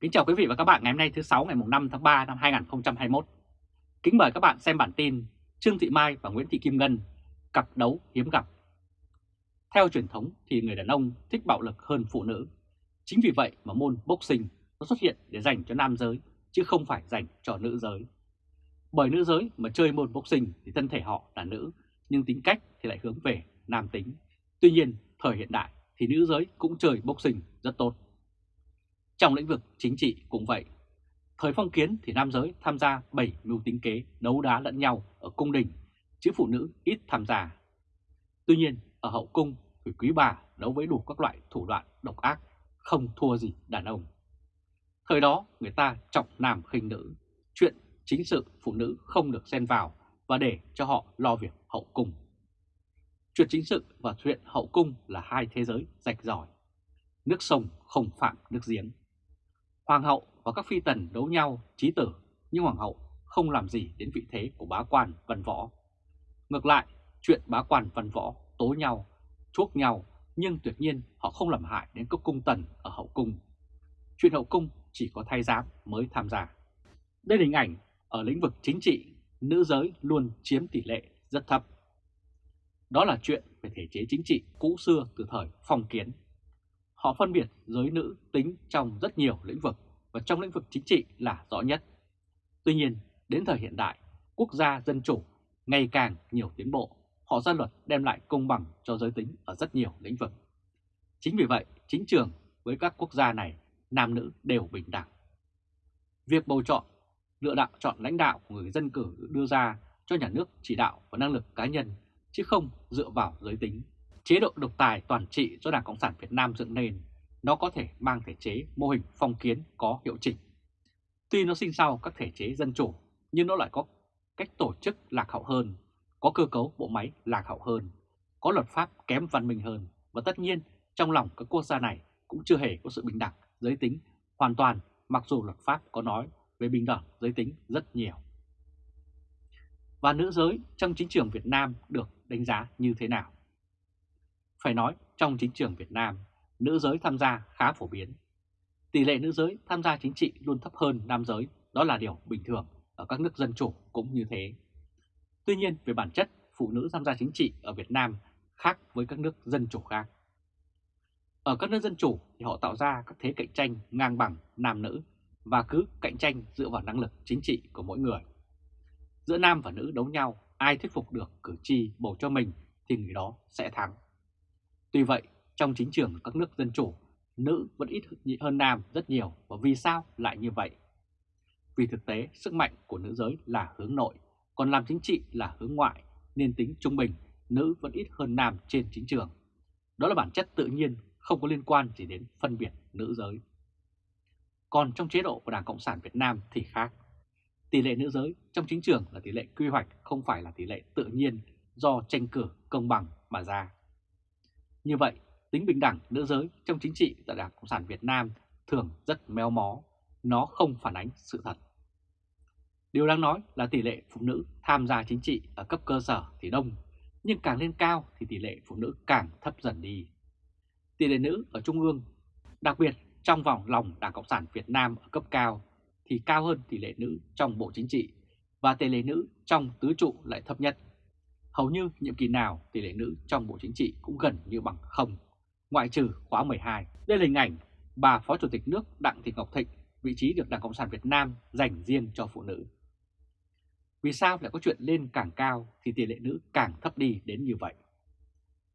Kính chào quý vị và các bạn ngày hôm nay thứ 6 ngày 5 tháng 3 năm 2021. Kính mời các bạn xem bản tin Trương Thị Mai và Nguyễn Thị Kim Ngân, cặp đấu hiếm gặp. Theo truyền thống thì người đàn ông thích bạo lực hơn phụ nữ. Chính vì vậy mà môn boxing nó xuất hiện để dành cho nam giới, chứ không phải dành cho nữ giới. Bởi nữ giới mà chơi môn boxing thì thân thể họ là nữ, nhưng tính cách thì lại hướng về nam tính. Tuy nhiên, thời hiện đại thì nữ giới cũng chơi boxing rất tốt. Trong lĩnh vực chính trị cũng vậy. Thời phong kiến thì nam giới tham gia bảy mưu tính kế đấu đá lẫn nhau ở cung đình, chứ phụ nữ ít tham gia. Tuy nhiên, ở hậu cung thì quý bà đấu với đủ các loại thủ đoạn độc ác, không thua gì đàn ông. Thời đó người ta trọng nam khinh nữ, chuyện chính sự phụ nữ không được xen vào và để cho họ lo việc hậu cung. Chuyện chính sự và chuyện hậu cung là hai thế giới rạch ròi. Nước sông không phạm nước giếng. Hoàng hậu và các phi tần đấu nhau trí tử, nhưng hoàng hậu không làm gì đến vị thế của bá quan văn võ. Ngược lại, chuyện bá quan văn võ tố nhau, chuốc nhau, nhưng tuyệt nhiên họ không làm hại đến các cung tần ở hậu cung. Chuyện hậu cung chỉ có thay giám mới tham gia. Đây là hình ảnh ở lĩnh vực chính trị, nữ giới luôn chiếm tỷ lệ rất thấp. Đó là chuyện về thể chế chính trị cũ xưa từ thời phong kiến Họ phân biệt giới nữ tính trong rất nhiều lĩnh vực và trong lĩnh vực chính trị là rõ nhất. Tuy nhiên, đến thời hiện đại, quốc gia dân chủ ngày càng nhiều tiến bộ, họ ra luật đem lại công bằng cho giới tính ở rất nhiều lĩnh vực. Chính vì vậy, chính trường với các quốc gia này, nam nữ đều bình đẳng. Việc bầu chọn, lựa đạo chọn lãnh đạo của người dân cử đưa ra cho nhà nước chỉ đạo và năng lực cá nhân, chứ không dựa vào giới tính Chế độ độc tài toàn trị do Đảng Cộng sản Việt Nam dựng nên, nó có thể mang thể chế mô hình phong kiến có hiệu chỉnh. Tuy nó sinh sau các thể chế dân chủ, nhưng nó lại có cách tổ chức lạc hậu hơn, có cơ cấu bộ máy lạc hậu hơn, có luật pháp kém văn minh hơn, và tất nhiên trong lòng các quốc gia này cũng chưa hề có sự bình đẳng giới tính hoàn toàn mặc dù luật pháp có nói về bình đẳng giới tính rất nhiều. Và nữ giới trong chính trường Việt Nam được đánh giá như thế nào? Phải nói trong chính trường Việt Nam, nữ giới tham gia khá phổ biến. Tỷ lệ nữ giới tham gia chính trị luôn thấp hơn nam giới, đó là điều bình thường ở các nước dân chủ cũng như thế. Tuy nhiên về bản chất, phụ nữ tham gia chính trị ở Việt Nam khác với các nước dân chủ khác. Ở các nước dân chủ thì họ tạo ra các thế cạnh tranh ngang bằng nam nữ và cứ cạnh tranh dựa vào năng lực chính trị của mỗi người. Giữa nam và nữ đấu nhau, ai thuyết phục được cử tri bầu cho mình thì người đó sẽ thắng. Tuy vậy, trong chính trường các nước dân chủ, nữ vẫn ít hơn nam rất nhiều và vì sao lại như vậy? Vì thực tế, sức mạnh của nữ giới là hướng nội, còn làm chính trị là hướng ngoại, nên tính trung bình, nữ vẫn ít hơn nam trên chính trường. Đó là bản chất tự nhiên, không có liên quan gì đến phân biệt nữ giới. Còn trong chế độ của Đảng Cộng sản Việt Nam thì khác. Tỷ lệ nữ giới trong chính trường là tỷ lệ quy hoạch không phải là tỷ lệ tự nhiên do tranh cử công bằng mà ra. Như vậy, tính bình đẳng nữ giới trong chính trị tại Đảng Cộng sản Việt Nam thường rất méo mó, nó không phản ánh sự thật. Điều đáng nói là tỷ lệ phụ nữ tham gia chính trị ở cấp cơ sở thì đông, nhưng càng lên cao thì tỷ lệ phụ nữ càng thấp dần đi. Tỷ lệ nữ ở Trung ương, đặc biệt trong vòng lòng Đảng Cộng sản Việt Nam ở cấp cao thì cao hơn tỷ lệ nữ trong Bộ Chính trị và tỷ lệ nữ trong tứ trụ lại thấp nhất. Hầu như nhiệm kỳ nào tỷ lệ nữ trong Bộ Chính trị cũng gần như bằng không, ngoại trừ khóa 12. Đây là hình ảnh bà Phó Chủ tịch nước Đặng Thị Ngọc Thịnh, vị trí được Đảng Cộng sản Việt Nam dành riêng cho phụ nữ. Vì sao lại có chuyện lên càng cao thì tỷ lệ nữ càng thấp đi đến như vậy?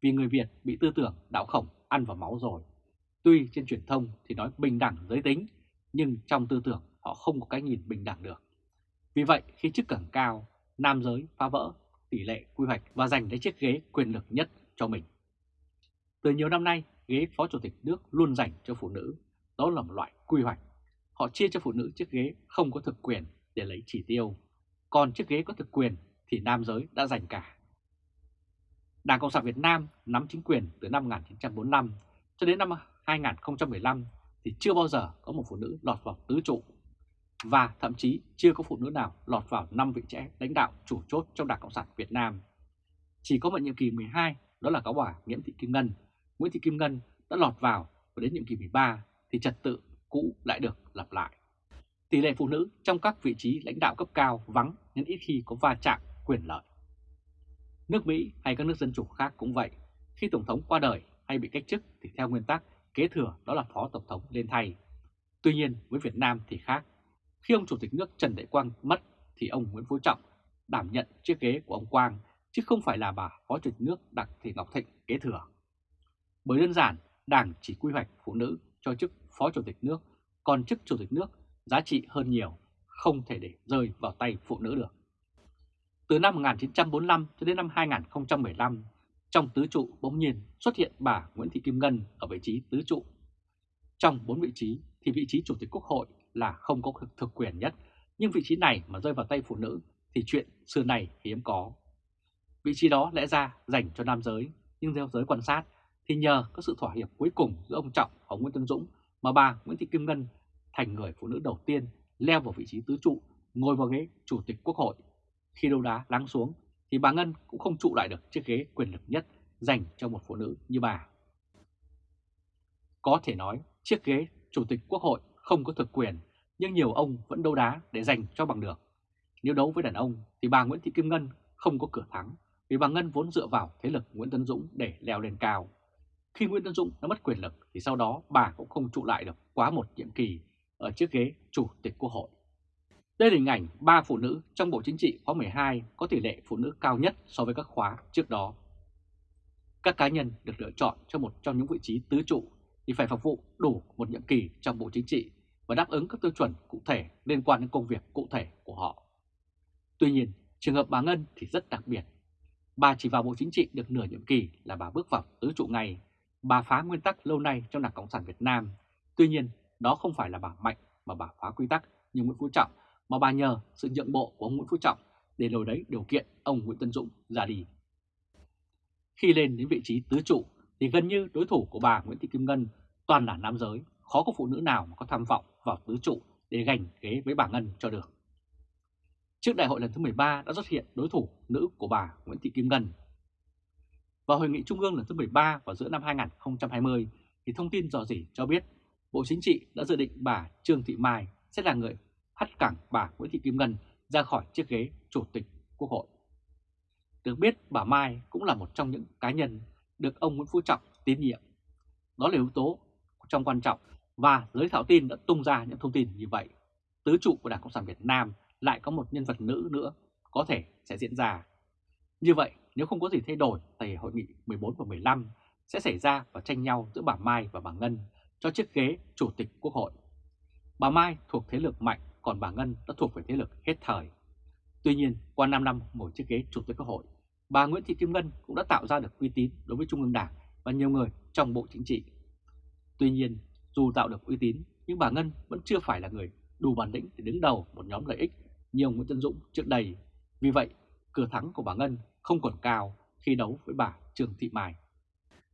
Vì người Việt bị tư tưởng đạo khổng ăn vào máu rồi. Tuy trên truyền thông thì nói bình đẳng giới tính, nhưng trong tư tưởng họ không có cái nhìn bình đẳng được. Vì vậy khi chức càng cao, nam giới phá vỡ tỷ lệ quy hoạch và giành lấy chiếc ghế quyền lực nhất cho mình. Từ nhiều năm nay, ghế Phó Chủ tịch nước luôn dành cho phụ nữ, đó là một loại quy hoạch. Họ chia cho phụ nữ chiếc ghế không có thực quyền để lấy chỉ tiêu, còn chiếc ghế có thực quyền thì nam giới đã giành cả. Đảng Cộng sản Việt Nam nắm chính quyền từ năm 1945 cho đến năm 2015 thì chưa bao giờ có một phụ nữ lọt vào tứ trụ và thậm chí chưa có phụ nữ nào lọt vào 5 vị trẻ lãnh đạo chủ chốt trong Đảng Cộng sản Việt Nam. Chỉ có một nhiệm kỳ 12 đó là cáo bà Nguyễn Thị Kim Ngân. Nguyễn Thị Kim Ngân đã lọt vào và đến nhiệm kỳ 13 thì trật tự cũ lại được lặp lại. tỷ lệ phụ nữ trong các vị trí lãnh đạo cấp cao vắng nên ít khi có va chạm quyền lợi. Nước Mỹ hay các nước dân chủ khác cũng vậy, khi Tổng thống qua đời hay bị cách chức thì theo nguyên tắc kế thừa đó là Phó Tổng thống lên thay. Tuy nhiên với Việt Nam thì khác, khi ông Chủ tịch nước Trần Đại Quang mất thì ông Nguyễn Phú Trọng đảm nhận chiếc ghế của ông Quang chứ không phải là bà Phó Chủ tịch nước Đặng Thị Ngọc Thịnh kế thừa. Bởi đơn giản, Đảng chỉ quy hoạch phụ nữ cho chức Phó Chủ tịch nước, còn chức Chủ tịch nước giá trị hơn nhiều, không thể để rơi vào tay phụ nữ được. Từ năm 1945 cho đến năm 2015, trong tứ trụ bỗng nhiên xuất hiện bà Nguyễn Thị Kim Ngân ở vị trí tứ trụ. Trong bốn vị trí thì vị trí Chủ tịch Quốc hội là không có thực quyền nhất, nhưng vị trí này mà rơi vào tay phụ nữ thì chuyện xưa này hiếm có. Vị trí đó lẽ ra dành cho nam giới, nhưng theo giới quan sát thì nhờ có sự thỏa hiệp cuối cùng giữa ông Trọng và Nguyễn Tân Dũng mà bà Nguyễn Thị Kim Ngân thành người phụ nữ đầu tiên leo vào vị trí tứ trụ, ngồi vào ghế Chủ tịch Quốc hội. Khi đấu đá lắng xuống thì bà Ngân cũng không trụ lại được chiếc ghế quyền lực nhất dành cho một phụ nữ như bà. Có thể nói chiếc ghế Chủ tịch Quốc hội không có thực quyền, nhưng nhiều ông vẫn đấu đá để giành cho bằng được. Nếu đấu với đàn ông thì bà Nguyễn Thị Kim Ngân không có cửa thắng, vì bà Ngân vốn dựa vào thế lực Nguyễn Tân Dũng để leo lên cao. Khi Nguyễn Tân Dũng đã mất quyền lực thì sau đó bà cũng không trụ lại được quá một nhiệm kỳ ở chiếc ghế Chủ tịch Quốc hội. Đây là hình ảnh ba phụ nữ trong Bộ Chính trị khóa 12 có tỷ lệ phụ nữ cao nhất so với các khóa trước đó. Các cá nhân được lựa chọn cho một trong những vị trí tứ trụ thì phải phục vụ đủ một nhiệm kỳ trong Bộ Chính trị và đáp ứng các tiêu chuẩn cụ thể liên quan đến công việc cụ thể của họ. Tuy nhiên, trường hợp bà Ngân thì rất đặc biệt. Bà chỉ vào Bộ Chính trị được nửa nhiệm kỳ là bà bước vào tứ trụ ngay. Bà phá nguyên tắc lâu nay trong Đảng Cộng sản Việt Nam. Tuy nhiên, đó không phải là bà mạnh mà bà phá quy tắc như Nguyễn Phú Trọng, mà bà nhờ sự nhượng bộ của ông Nguyễn Phú Trọng để lồi đấy điều kiện ông Nguyễn Tân Dũng ra đi. Khi lên đến vị trí tứ trụ thì gần như đối thủ của bà Nguyễn Thị Kim Ngân toàn là nam giới, khó có phụ nữ nào mà có tham vọng vào tứ trụ để giành ghế với bà Ngân cho được. Trước đại hội lần thứ 13 đã xuất hiện đối thủ nữ của bà Nguyễn Thị Kim Ngân. Vào hội nghị trung ương lần thứ 13 vào giữa năm 2020 thì thông tin dò dỉ cho biết Bộ Chính trị đã dự định bà Trương Thị Mai sẽ là người hất cẳng bà Nguyễn Thị Kim Ngân ra khỏi chiếc ghế Chủ tịch Quốc hội. Được biết bà Mai cũng là một trong những cá nhân được ông Nguyễn Phú Trọng tín nhiệm. Đó là yếu tố trong quan trọng và giới thảo tin đã tung ra những thông tin như vậy. Tứ trụ của Đảng Cộng sản Việt Nam lại có một nhân vật nữ nữa có thể sẽ diễn ra. Như vậy, nếu không có gì thay đổi thì hội nghị 14 và 15 sẽ xảy ra và tranh nhau giữa bà Mai và bà Ngân cho chiếc ghế Chủ tịch Quốc hội. Bà Mai thuộc thế lực mạnh, còn bà Ngân đã thuộc về thế lực hết thời. Tuy nhiên, qua 5 năm ngồi chiếc ghế Chủ tịch Quốc hội, bà Nguyễn Thị Kim Ngân cũng đã tạo ra được uy tín đối với Trung ương Đảng và nhiều người trong Bộ Chính trị. Tuy nhiên, dù tạo được uy tín, nhưng bà Ngân vẫn chưa phải là người đủ bản lĩnh để đứng đầu một nhóm lợi ích như ông Nguyễn Tân Dũng trước đây. Vì vậy, cửa thắng của bà Ngân không còn cao khi đấu với bà Trương Thị Mai.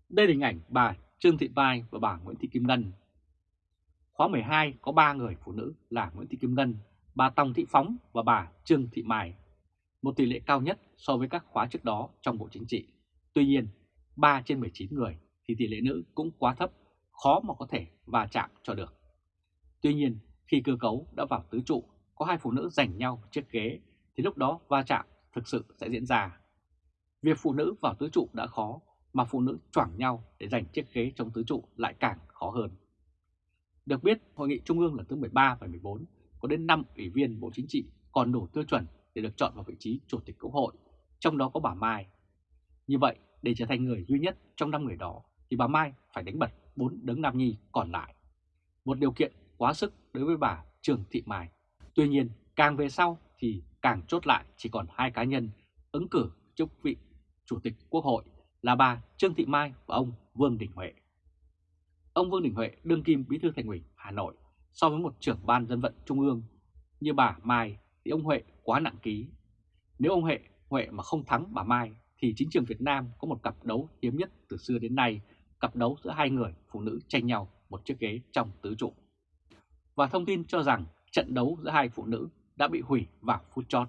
Đây là hình ảnh bà Trương Thị Mai và bà Nguyễn Thị Kim Ngân. Khóa 12 có 3 người phụ nữ là Nguyễn Thị Kim Ngân, bà Tòng Thị Phóng và bà Trương Thị Mai. Một tỷ lệ cao nhất so với các khóa trước đó trong Bộ Chính trị. Tuy nhiên, 3 trên 19 người thì tỷ lệ nữ cũng quá thấp, khó mà có thể va chạm cho được. Tuy nhiên, khi cơ cấu đã vào tứ trụ, có hai phụ nữ giành nhau chiếc ghế, thì lúc đó va chạm thực sự sẽ diễn ra. Việc phụ nữ vào tứ trụ đã khó, mà phụ nữ choảng nhau để giành chiếc ghế trong tứ trụ lại càng khó hơn. Được biết, Hội nghị Trung ương lần thứ 13 và 14 có đến 5 ủy viên Bộ Chính trị còn đủ tiêu chuẩn để được chọn vào vị trí Chủ tịch Quốc hội, trong đó có bà Mai. Như vậy, để trở thành người duy nhất trong 5 người đó, thì bà Mai phải đánh bật 4 đấng nam nhi còn lại. Một điều kiện quá sức đối với bà Trường Thị Mai. Tuy nhiên, càng về sau thì càng chốt lại chỉ còn hai cá nhân ứng cử chức vị Chủ tịch Quốc hội là bà Trương Thị Mai và ông Vương Đình Huệ. Ông Vương Đình Huệ đương kim bí thư thành ủy Hà Nội so với một trưởng ban dân vận trung ương như bà Mai thì ông Huệ quá nặng ký. Nếu ông Huệ, Huệ mà không thắng bà Mai thì chính trường Việt Nam có một cặp đấu hiếm nhất từ xưa đến nay, cặp đấu giữa hai người phụ nữ tranh nhau một chiếc ghế trong tứ trụ. Và thông tin cho rằng trận đấu giữa hai phụ nữ đã bị hủy vào phút chót.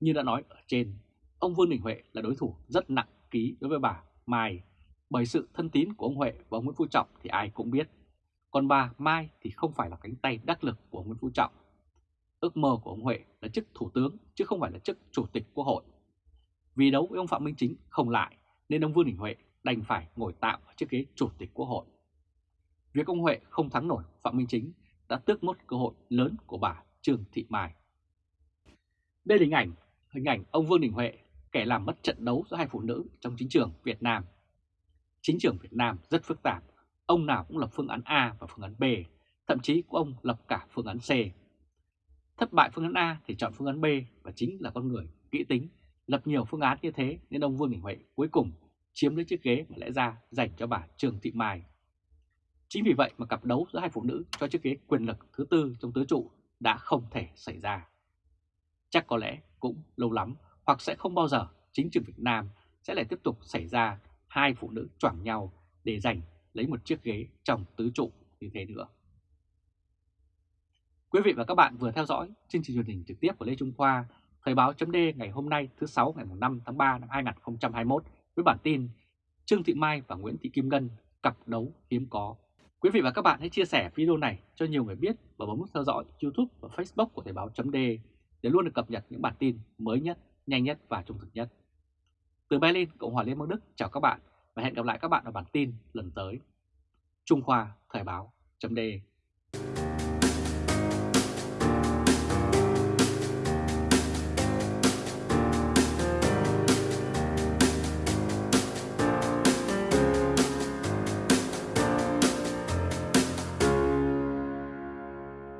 Như đã nói ở trên, ông Vương Đình Huệ là đối thủ rất nặng ký đối với bà Mai, bởi sự thân tín của ông Huệ và ông Nguyễn Phú Trọng thì ai cũng biết. còn bà Mai thì không phải là cánh tay đắc lực của Nguyễn Phú Trọng. Ước mơ của ông Huệ là chức thủ tướng chứ không phải là chức chủ tịch quốc hội. Vì đấu với ông Phạm Minh Chính không lại nên ông Vương Đình Huệ đành phải ngồi tạm ở chiếc ghế chủ tịch quốc hội. Việc ông Huệ không thắng nổi Phạm Minh Chính đã tước mất cơ hội lớn của bà Trương Thị Mai. Đây là hình ảnh, hình ảnh ông Vương Đình Huệ, kẻ làm mất trận đấu giữa hai phụ nữ trong chính trường Việt Nam. Chính trường Việt Nam rất phức tạp, ông nào cũng lập phương án A và phương án B, thậm chí có ông lập cả phương án C. Thất bại phương án A thì chọn phương án B và chính là con người kỹ tính, lập nhiều phương án như thế nên ông Vương Đình Huệ cuối cùng chiếm lấy chiếc ghế mà lẽ ra dành cho bà Trương Thị Mai. Chính vì vậy mà cặp đấu giữa hai phụ nữ cho chiếc ghế quyền lực thứ tư trong tứ trụ đã không thể xảy ra. Chắc có lẽ cũng lâu lắm hoặc sẽ không bao giờ chính trường Việt Nam sẽ lại tiếp tục xảy ra hai phụ nữ choảng nhau để giành lấy một chiếc ghế trong tứ trụ như thế nữa. Quý vị và các bạn vừa theo dõi chương trình truyền hình trực tiếp của Lê Trung Khoa, Thời báo chấm ngày hôm nay thứ 6 ngày 5 tháng 3 năm 2021 với bản tin Trương Thị Mai và Nguyễn Thị Kim Ngân cặp đấu hiếm có. Quý vị và các bạn hãy chia sẻ video này cho nhiều người biết và bấm nút theo dõi YouTube và Facebook của Thời báo chấm để luôn được cập nhật những bản tin mới nhất, nhanh nhất và trung thực nhất. Từ Berlin, Cộng hòa Liên bang Đức chào các bạn và hẹn gặp lại các bạn ở bản tin lần tới. Trung Khoa Thời báo chấm